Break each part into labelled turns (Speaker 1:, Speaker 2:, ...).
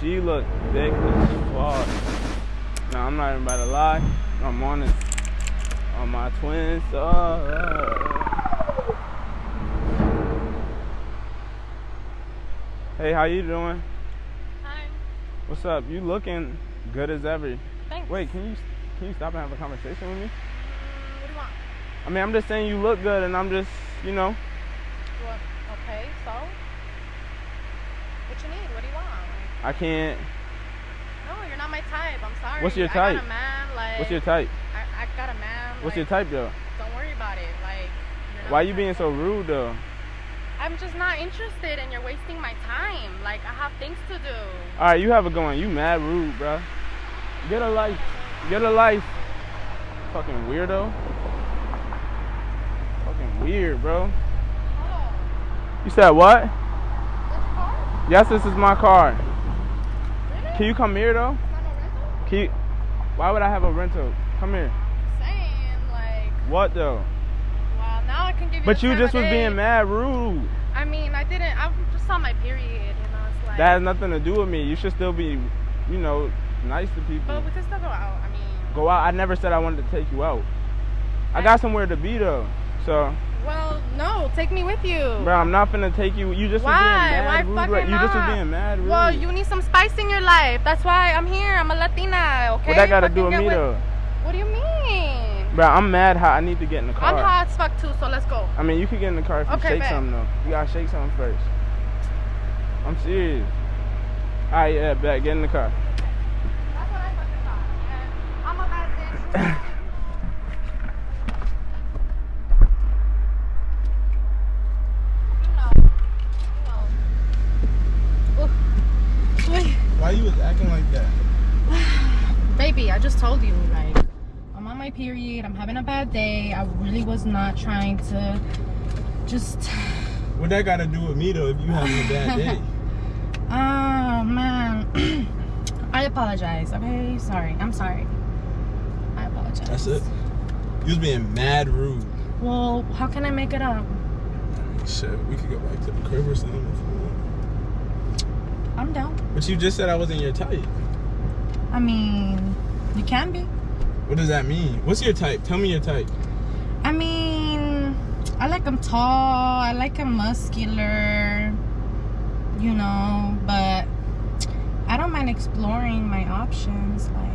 Speaker 1: she look thick as fuck. Now I'm not even about to lie. I'm on it. On my twin side. Hey, how you doing?
Speaker 2: Hi.
Speaker 1: What's up? You looking good as ever.
Speaker 2: Thanks.
Speaker 1: Wait, can you can you stop and have a conversation with me?
Speaker 2: Mm, what do you want?
Speaker 1: I mean, I'm just saying you look good, and I'm just, you know,
Speaker 2: What? Okay, so? What you need? What do you want?
Speaker 1: I can't.
Speaker 2: No, you're not my type. I'm sorry.
Speaker 1: What's your type?
Speaker 2: man. Like.
Speaker 1: What's your type?
Speaker 2: I, I got a man.
Speaker 1: What's
Speaker 2: like,
Speaker 1: your type though?
Speaker 2: Don't worry about it. Like.
Speaker 1: Why you being so rude though?
Speaker 2: I'm just not interested, and you're wasting my time. Like I have things to do.
Speaker 1: All right, you have it going. You mad rude, bro. Get a life. Get a life. Fucking weirdo. Fucking weird, bro. You said what?
Speaker 2: this car?
Speaker 1: Yes, this is my car. Can you come here though?
Speaker 2: It's not no rental?
Speaker 1: Can you? Why would I have a rental? Come here.
Speaker 2: Saying like.
Speaker 1: What though?
Speaker 2: Well, now I can give you.
Speaker 1: But you just was being mad rude.
Speaker 2: I mean, I didn't. I just saw my period. You know, it's like.
Speaker 1: That has nothing to do with me. You should still be, you know, nice to people.
Speaker 2: But we can still go out. I mean.
Speaker 1: Go out. I never said I wanted to take you out. I got somewhere to be though. So,
Speaker 2: Well, no, take me with you.
Speaker 1: bro, I'm not finna take you. You just
Speaker 2: Why?
Speaker 1: being mad
Speaker 2: Why fucking
Speaker 1: right- You just was being mad rude.
Speaker 2: Well, you need some spice in your life. That's why I'm here. I'm a Latina, okay?
Speaker 1: what that got to do with me though?
Speaker 2: What do you mean?
Speaker 1: Bro, I'm mad how I need to get in the car.
Speaker 2: I'm hot as fuck too, so let's go.
Speaker 1: I mean, you could get in the car if you
Speaker 2: Okay,
Speaker 1: shake
Speaker 2: bet.
Speaker 1: something though. You gotta shake something first. I'm serious. Alright, yeah, bet. Get in the car.
Speaker 2: That's what I fucking thought. And I'm a bad bitch. You know. You know. Oof. Wait.
Speaker 1: Why you was acting like that?
Speaker 2: Baby, I just told you, like, I'm on my period. I'm having a bad day. I really was not trying to just.
Speaker 1: What that got to do with me though? If you having a bad day?
Speaker 2: Oh, man. I apologize, okay? Sorry. I'm sorry. I apologize.
Speaker 1: That's it. You was being mad rude.
Speaker 2: Well, how can I make it up?
Speaker 1: Shit, we could go back to the crib or something. if you want.
Speaker 2: I'm down.
Speaker 1: But you just said I wasn't your type.
Speaker 2: I mean, you can be.
Speaker 1: What does that mean? What's your type? Tell me your type.
Speaker 2: I mean, I like him tall. I like him muscular. You know, but I don't mind exploring my options. Like,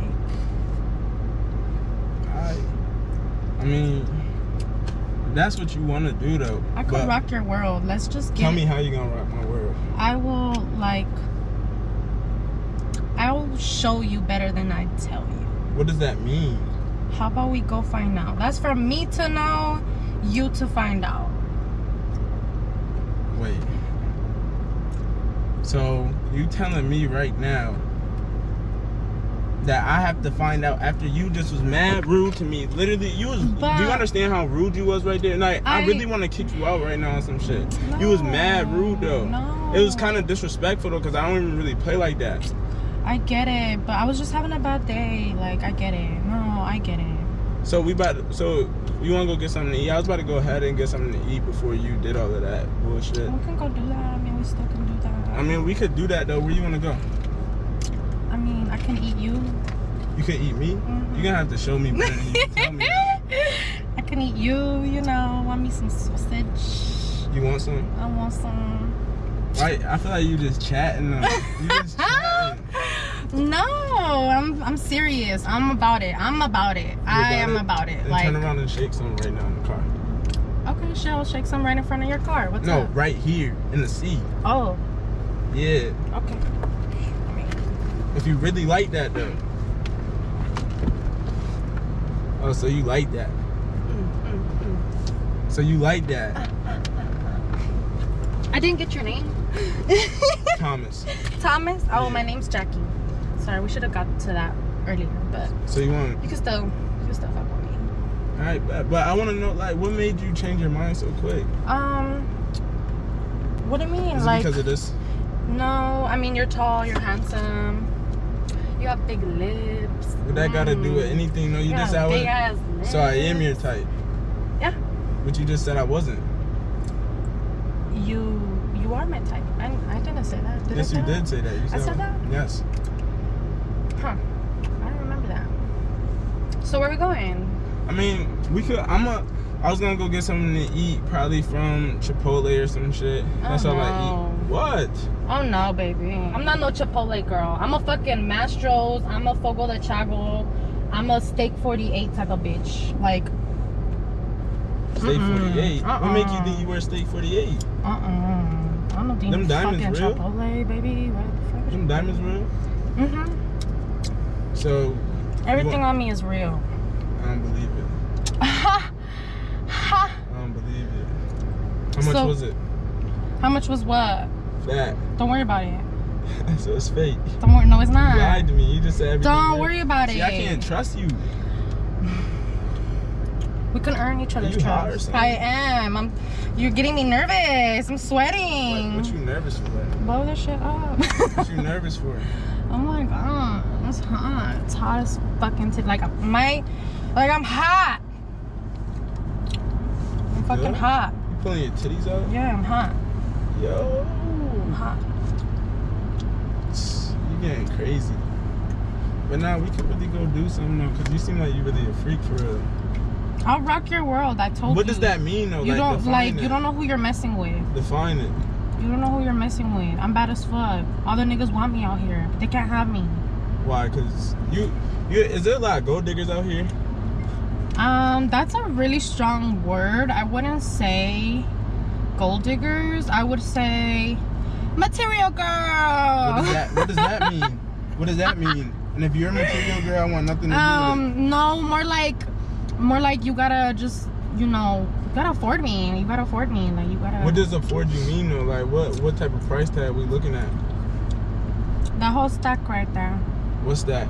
Speaker 1: I, I mean, that's what you want to do though.
Speaker 2: I could rock your world. Let's just get.
Speaker 1: Tell me how you gonna rock my world.
Speaker 2: I will like. I will show you better than I tell you.
Speaker 1: What does that mean?
Speaker 2: How about we go find out? That's for me to know, you to find out.
Speaker 1: Wait. So you telling me right now that I have to find out after you just was mad rude to me? Literally, you was.
Speaker 2: But-
Speaker 1: do you understand how rude you was right there? Like, I,
Speaker 2: I-
Speaker 1: really want to kick you out right now on some shit. No, you was mad rude though.
Speaker 2: No.
Speaker 1: It was kind of disrespectful though, cause I don't even really play like that.
Speaker 2: I get it, but I was just having a bad day. Like, I get it. No, I get it.
Speaker 1: So we about. To, so you want to go get something to eat? I was about to go ahead and get something to eat before you did all of that bullshit.
Speaker 2: We can go do that. I mean, we still can do that.
Speaker 1: I mean, we could do that though. Where you want to go?
Speaker 2: I mean, I can eat you.
Speaker 1: You can eat me.
Speaker 2: Mhm.
Speaker 1: You're gonna have to show me better than you tell me.
Speaker 2: I can eat you, you know. Want me some sausage?
Speaker 1: You want some?
Speaker 2: I want some.
Speaker 1: Right? I feel like you just chatting. You just chatting.
Speaker 2: No, I'm I'm serious. I'm about it. I'm about it. I am about it.
Speaker 1: And
Speaker 2: Like,
Speaker 1: turn around and shake some right now in the car.
Speaker 2: okay, Shell, shake some right in front of your car. What's
Speaker 1: No,
Speaker 2: up?
Speaker 1: right here in the seat.
Speaker 2: Oh,
Speaker 1: Yeah.
Speaker 2: okay.
Speaker 1: If you really like that though. Oh, so you like that?
Speaker 2: mm, mm, mm.
Speaker 1: So you like that,
Speaker 2: I didn't get your name.
Speaker 1: Thomas?
Speaker 2: Thomas. Oh,
Speaker 1: Yeah.
Speaker 2: my name's Jackie. Sorry, we should have got to that earlier, but
Speaker 1: So you want?
Speaker 2: you can still you can still fuck with me.
Speaker 1: All right, but, but I want to know like what made you change your mind so quick?
Speaker 2: Um, what do you mean?
Speaker 1: Is it
Speaker 2: like,
Speaker 1: because of this?
Speaker 2: no, I mean you're tall, you're handsome, you have big lips.
Speaker 1: What that got to do with
Speaker 2: Mm.
Speaker 1: anything? No, you
Speaker 2: You
Speaker 1: just
Speaker 2: have
Speaker 1: said I
Speaker 2: big
Speaker 1: was.
Speaker 2: ass lips.
Speaker 1: So I am your type.
Speaker 2: Yeah.
Speaker 1: But you just said I wasn't.
Speaker 2: You you are my type. I, I didn't say that. Did
Speaker 1: yes,
Speaker 2: say
Speaker 1: you
Speaker 2: that?
Speaker 1: did say that. You
Speaker 2: I said that?
Speaker 1: Yes.
Speaker 2: Huh. I don't remember that. So where are we going?
Speaker 1: I mean, we could. I'm a. I was gonna go get something to eat, probably from Chipotle or some shit. That's
Speaker 2: Oh,
Speaker 1: all I eat. What?
Speaker 2: Oh no, baby. I'm not no Chipotle girl. I'm a fucking Mastro's. I'm a Fogo de Chago. I'm a Steak 48 type of bitch. Like,
Speaker 1: Steak
Speaker 2: Mm-mm.
Speaker 1: 48. What make you
Speaker 2: Uh-uh.
Speaker 1: think you wear steak 48?
Speaker 2: uh uh I don't think
Speaker 1: Them diamonds
Speaker 2: fucking
Speaker 1: real?
Speaker 2: Chipotle, baby. What the fuck?
Speaker 1: Them diamonds real?
Speaker 2: Mm-hmm.
Speaker 1: So
Speaker 2: Everything
Speaker 1: want-
Speaker 2: on me is real.
Speaker 1: I don't believe it.
Speaker 2: Ha! Ha!
Speaker 1: I don't believe it. How much
Speaker 2: So-
Speaker 1: was it?
Speaker 2: How much was what?
Speaker 1: That.
Speaker 2: Don't worry about it.
Speaker 1: so it's fake.
Speaker 2: Don't worry. No, it's not.
Speaker 1: You lied to me. You just said everything.
Speaker 2: Don't worry about
Speaker 1: See,
Speaker 2: it.
Speaker 1: I can't trust you.
Speaker 2: We can earn each other's
Speaker 1: you hot or
Speaker 2: trust. I am. I'm. You're getting me nervous. I'm
Speaker 1: What,
Speaker 2: sweating.
Speaker 1: what you nervous for?
Speaker 2: Blow this shit up.
Speaker 1: What you nervous for?
Speaker 2: oh my god, it's hot. It's hot as fucking t- like my, like I'm hot. I'm fucking
Speaker 1: Good?
Speaker 2: hot.
Speaker 1: You pulling your titties out?
Speaker 2: Yeah, I'm hot.
Speaker 1: Yo.
Speaker 2: I'm hot.
Speaker 1: You getting crazy. But now we could really go do something though, cause you seem like you really a freak for real.
Speaker 2: I'll rock your world. I told you.
Speaker 1: What does that mean though?
Speaker 2: You
Speaker 1: like,
Speaker 2: don't like.
Speaker 1: it.
Speaker 2: You don't know who you're messing with.
Speaker 1: define it.
Speaker 2: You don't know who you're messing with. I'm bad as fuck. All the niggas want me out here, but they can't have me.
Speaker 1: Why? Cause you, you is there a lot of gold diggers out here?
Speaker 2: Um, that's a really strong word. I wouldn't say gold diggers. I would say material girl.
Speaker 1: What does that What does that mean? What does that mean? And if you're a material girl, I want nothing to do with it.
Speaker 2: um, no, more like, more like you gotta just, you know, you gotta afford me. You gotta afford me. Like you gotta.
Speaker 1: What does afford you mean though? Like what what type of price tag we looking at?
Speaker 2: The whole stack right there?
Speaker 1: What's that?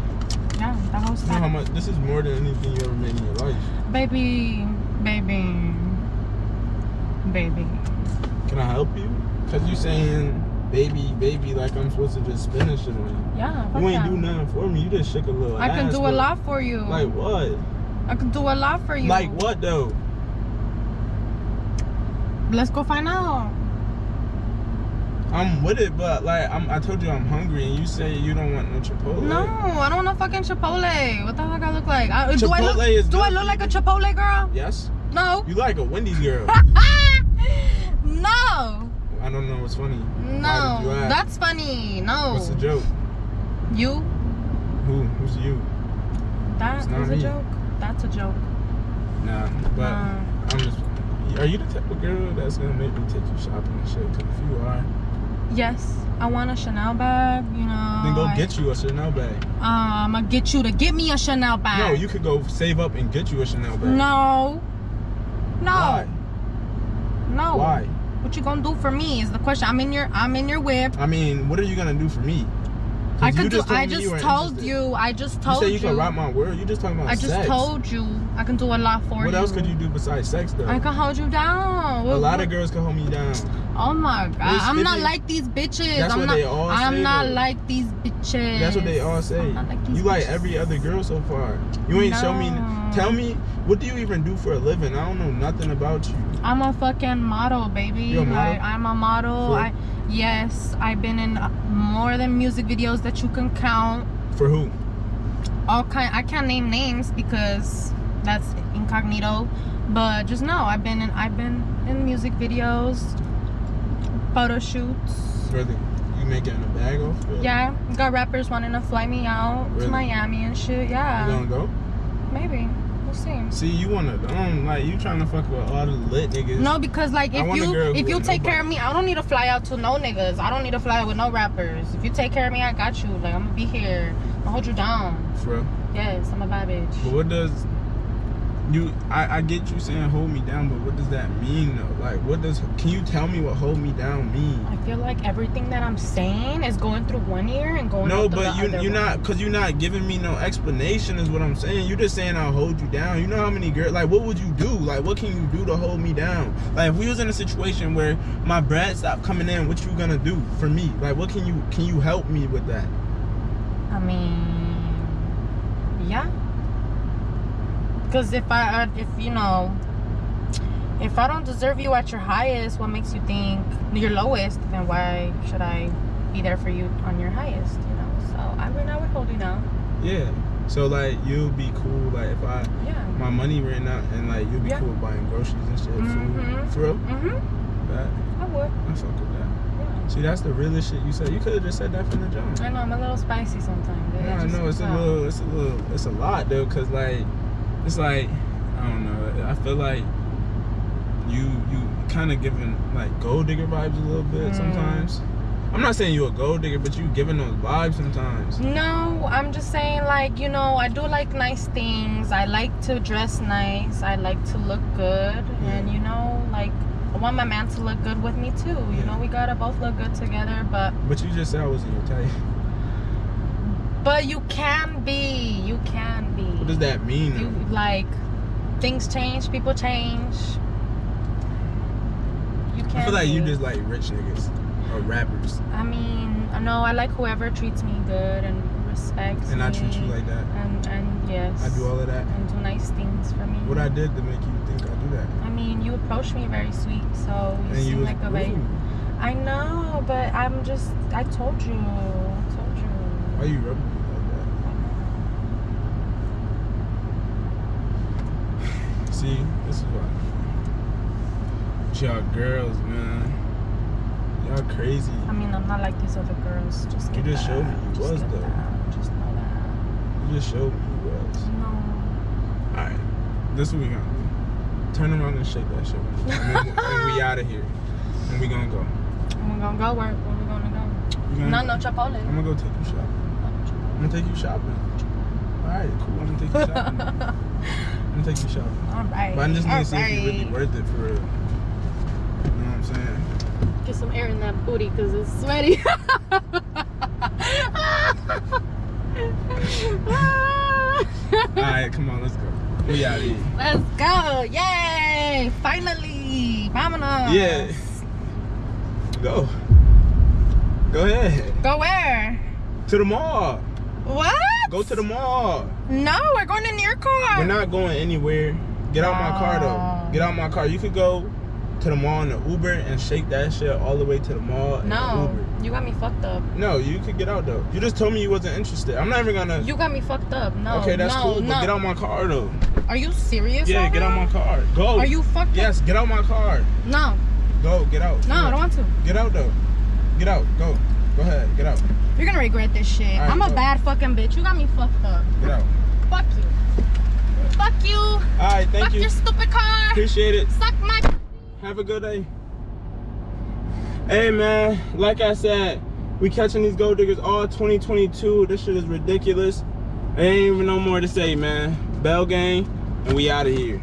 Speaker 2: Yeah, that whole
Speaker 1: You know how much? This is more than anything you ever made in your life.
Speaker 2: Baby, baby, baby.
Speaker 1: Can I help you? Cause you saying baby, baby, like I'm supposed to just spend this shit on you.
Speaker 2: Yeah.
Speaker 1: You ain't do nothing for me. You just shook a little
Speaker 2: I can
Speaker 1: ass,
Speaker 2: do a lot for you.
Speaker 1: Like what?
Speaker 2: I can do a lot for you.
Speaker 1: Like what though?
Speaker 2: Let's go find out.
Speaker 1: I'm with it, but like I'm, I told you I'm hungry, and you say you don't want no Chipotle.
Speaker 2: No, I don't want no fucking Chipotle. What the fuck I look like? I, do I
Speaker 1: Chipotle
Speaker 2: look,
Speaker 1: is
Speaker 2: do I look like a. Chipotle girl?
Speaker 1: Yes.
Speaker 2: No.
Speaker 1: You like a Wendy's girl.
Speaker 2: no.
Speaker 1: I don't know what's funny. Why did you
Speaker 2: No. That's funny. No.
Speaker 1: What's the joke?
Speaker 2: You?
Speaker 1: Who? Who's you?
Speaker 2: That is a
Speaker 1: me.
Speaker 2: joke. That's a joke.
Speaker 1: Nah, but
Speaker 2: Nah.
Speaker 1: I'm just. Are you the type of girl that's gonna make me take you shopping and shit? Cause if you are,
Speaker 2: Yes, I want a Chanel bag. You know.
Speaker 1: then go
Speaker 2: I-
Speaker 1: get you a Chanel bag.
Speaker 2: Um, I'ma get you to get me a Chanel bag.
Speaker 1: No, you could go save up and get you a Chanel bag.
Speaker 2: No. No.
Speaker 1: Why?
Speaker 2: No.
Speaker 1: Why?
Speaker 2: What you gonna do for me is the question. I'm in your I'm in your whip.
Speaker 1: I mean, what are you gonna do for me?
Speaker 2: I could do. I just
Speaker 1: you
Speaker 2: told
Speaker 1: interested.
Speaker 2: you. I just
Speaker 1: You
Speaker 2: told
Speaker 1: say
Speaker 2: you.
Speaker 1: you can rock my world. You just talking about
Speaker 2: I just
Speaker 1: sex.
Speaker 2: told you I can do a lot for you.
Speaker 1: What else could you do besides sex though?
Speaker 2: I can hold you down.
Speaker 1: a
Speaker 2: What-
Speaker 1: lot
Speaker 2: what-
Speaker 1: of girls can hold me down.
Speaker 2: Oh my god! I'm not like these bitches.
Speaker 1: That's
Speaker 2: I'm
Speaker 1: what
Speaker 2: not.
Speaker 1: they all
Speaker 2: I'm
Speaker 1: say,
Speaker 2: not
Speaker 1: though.
Speaker 2: like these bitches.
Speaker 1: That's what they all say.
Speaker 2: Like
Speaker 1: you like every other girl so far. You ain't show me. Tell me, what do you even do for a living? I don't know nothing about you.
Speaker 2: I'm a fucking model, baby.
Speaker 1: You a model?
Speaker 2: Like, I'm a model.
Speaker 1: For-
Speaker 2: I yes, I've been in more than music videos that you can count.
Speaker 1: For who?
Speaker 2: All kind. I can't name names because that's incognito. But just know I've been in. I've been in music videos, photo shoots.
Speaker 1: Really? You making a bag off? it?
Speaker 2: Yeah, got rappers wanting to fly me out
Speaker 1: Really?
Speaker 2: to Miami and shit. Yeah.
Speaker 1: You gonna go?
Speaker 2: maybe. We'll see.
Speaker 1: See, you wanna, um, like, you trying to fuck with all the lit niggas.
Speaker 2: No, because like if you if you take care of me, I don't need to fly out to no niggas. I don't need to fly out with no rappers. If you take care of me, I got you. Like I'm gonna be here. I'm gonna hold you down.
Speaker 1: For real.
Speaker 2: Yes, I'm a bad
Speaker 1: But
Speaker 2: bitch.
Speaker 1: what does you? I, I get you saying hold me down, but what does that mean though? Like, what does? Can you tell me what hold me down mean?
Speaker 2: I feel like everything that I'm saying is going through one ear and going
Speaker 1: No, but you you're
Speaker 2: one.
Speaker 1: not, cause you're not giving me no explanation. Is what I'm saying. you're just saying I'll hold you down. You know how many girls? Like, what would you do? Like, what can you do to hold me down? Like, if we was in a situation where my bread stopped coming in, what you gonna do for me? Like, what can you can you help me with that?
Speaker 2: I mean, yeah. Because if I, uh, if you know, If I don't deserve you at your highest, what makes you think your lowest? Then why should I be there for you on your highest? You know. So I mean, I would hold you down.
Speaker 1: Yeah. So like you'll be cool like if I
Speaker 2: Yeah.
Speaker 1: my money ran out and like you'll be
Speaker 2: Yeah.
Speaker 1: cool buying groceries and shit,
Speaker 2: Mhm.
Speaker 1: food. For real?
Speaker 2: Mhm.
Speaker 1: That
Speaker 2: I would.
Speaker 1: I fuck with that.
Speaker 2: Yeah.
Speaker 1: See, that's the realest shit you said. You could have just said that from the jump.
Speaker 2: I know I'm a little spicy sometimes.
Speaker 1: I know it's a
Speaker 2: out.
Speaker 1: little, it's a little, it's a lot though, cause like, it's like, I don't know. I feel like you, you kind of giving like gold digger vibes a little bit
Speaker 2: Mm.
Speaker 1: sometimes. I'm not saying you're a gold digger, but you giving those vibes sometimes.
Speaker 2: No, I'm just saying like you know I do like nice things. I like to dress nice. I like to look good, and you know like I want my man to look good with me too. You
Speaker 1: Yeah.
Speaker 2: know we gotta both look good together, but
Speaker 1: But you just said I wasn't your type.
Speaker 2: but you can be. You can be.
Speaker 1: What does that mean?
Speaker 2: You like things change, people change. You can't.
Speaker 1: I feel like you just like rich niggas or rappers,
Speaker 2: I mean, no, I like whoever treats me good and respects
Speaker 1: and. I treat you like that.
Speaker 2: And and yes.
Speaker 1: I do all of that.
Speaker 2: and do nice things for me.
Speaker 1: What I did to make you think I do that?
Speaker 2: I mean, you approached me very sweet, so you
Speaker 1: And
Speaker 2: seem
Speaker 1: was
Speaker 2: like a very. I know, but I'm just. I told you. I told you.
Speaker 1: Why are you rubbing me like that? See, this is why. Y'all girls, man. Y'all crazy.
Speaker 2: I mean, I'm not like these other girls. Just
Speaker 1: You just
Speaker 2: that.
Speaker 1: showed me you
Speaker 2: Just
Speaker 1: was, though.
Speaker 2: that. Just know that.
Speaker 1: You just showed me you was.
Speaker 2: No.
Speaker 1: Alright. This is what we gonna do. Turn around and shake that shit. And, then, and we out of here. And we gonna go.
Speaker 2: We're gonna go where? Where we gonna go?
Speaker 1: We gonna,
Speaker 2: No, no Chipotle.
Speaker 1: I'm gonna go take you shopping. I'm gonna take you shopping. Alright, cool. I'm gonna take you shopping. I'm gonna take you shopping.
Speaker 2: All right.
Speaker 1: But I just need
Speaker 2: all
Speaker 1: to see if you're really worth it for real. You know what I'm saying?
Speaker 2: Get some air in that booty because it's sweaty.
Speaker 1: Alright, come on, let's go. We out here.
Speaker 2: Let's go. Yay. Finally. Vámonos.
Speaker 1: Yeah. Go. Go ahead.
Speaker 2: Go where?
Speaker 1: To the mall.
Speaker 2: What?
Speaker 1: Go to the mall.
Speaker 2: No, we're going in your car.
Speaker 1: We're not going anywhere. Get out my car though. Oh. Get out my car. You could go to the mall in the Uber and shake that shit all the way to the mall in the
Speaker 2: No,
Speaker 1: Uber.
Speaker 2: you got me fucked up.
Speaker 1: No, you could get out though. You just told me you wasn't interested. I'm not even gonna.
Speaker 2: You got me fucked up. No.
Speaker 1: okay, that's
Speaker 2: no,
Speaker 1: cool.
Speaker 2: No.
Speaker 1: But get out my car though.
Speaker 2: Are you serious?
Speaker 1: Yeah,
Speaker 2: right
Speaker 1: get out
Speaker 2: now?
Speaker 1: my car. Go.
Speaker 2: Are you fucked
Speaker 1: Yes, get out my car.
Speaker 2: No.
Speaker 1: Go. Get out.
Speaker 2: No, I don't want to.
Speaker 1: Get out though. Get out. Go. Go ahead. Get out.
Speaker 2: You're gonna regret this shit.
Speaker 1: Right,
Speaker 2: I'm a
Speaker 1: go.
Speaker 2: bad fucking bitch. You got me fucked up.
Speaker 1: Get out.
Speaker 2: Fuck you. Fuck you.
Speaker 1: All right. Thank
Speaker 2: Fuck
Speaker 1: you.
Speaker 2: your stupid car.
Speaker 1: Appreciate it.
Speaker 2: Suck my.
Speaker 1: Have a good day. Hey man, like I said, we catching these gold diggers all 2022. This shit is ridiculous. Ain't even no more to say, man. Bell gang, and we out of here.